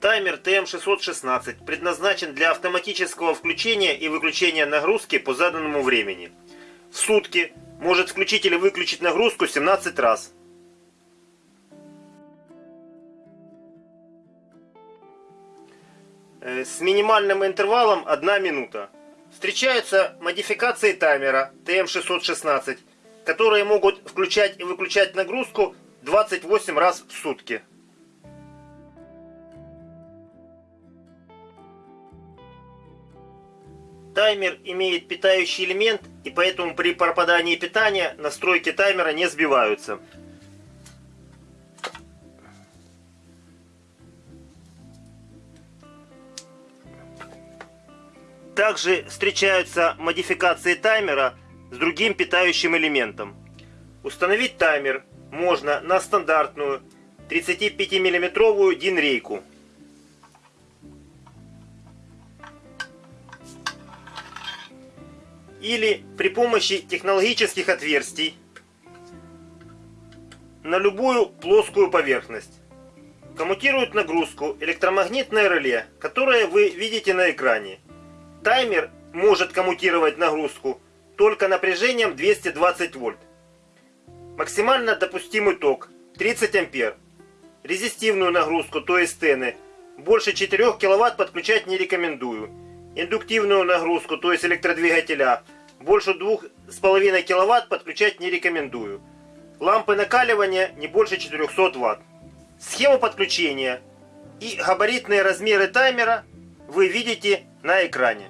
Таймер TM616 предназначен для автоматического включения и выключения нагрузки по заданному времени. В сутки может включить или выключить нагрузку 17 раз. Э, С минимальным интервалом 1 минута. Встречаются модификации таймера TM616, которые могут включать и выключать нагрузку 28 раз в сутки. Таймер имеет питающий элемент, и поэтому при пропадании питания настройки таймера не сбиваются. Также встречаются модификации таймера с другим питающим элементом. Установить таймер можно на стандартную 35 миллиметровую DIN Или при помощи технологических отверстий на любую плоскую поверхность. Коммутирует нагрузку электромагнитное реле, которое вы видите на экране. Таймер может коммутировать нагрузку только напряжением 220 вольт. Максимально допустимый ток 30 ампер. Резистивную нагрузку, то есть тены, больше 4 киловатт подключать не рекомендую. Индуктивную нагрузку, то есть электродвигателя, больше 2,5 киловатт подключать не рекомендую. Лампы накаливания не больше 400 ватт. Схему подключения и габаритные размеры таймера вы видите на экране.